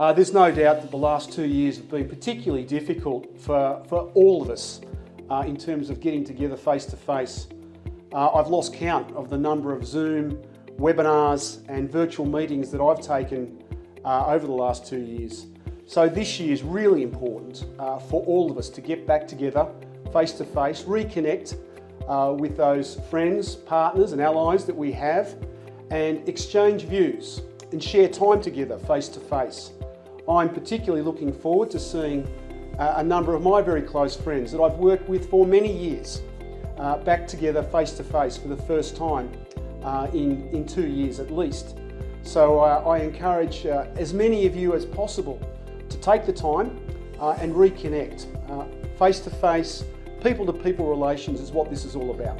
Uh, there's no doubt that the last two years have been particularly difficult for, for all of us uh, in terms of getting together face to face. Uh, I've lost count of the number of Zoom, webinars and virtual meetings that I've taken uh, over the last two years. So this year is really important uh, for all of us to get back together face to face, reconnect with those friends, partners and allies that we have and exchange views and share time together face to face. I'm particularly looking forward to seeing uh, a number of my very close friends that I've worked with for many years uh, back together face to face for the first time uh, in, in two years at least. So uh, I encourage uh, as many of you as possible to take the time and reconnect. Face to face, people to people relations is what this is all about.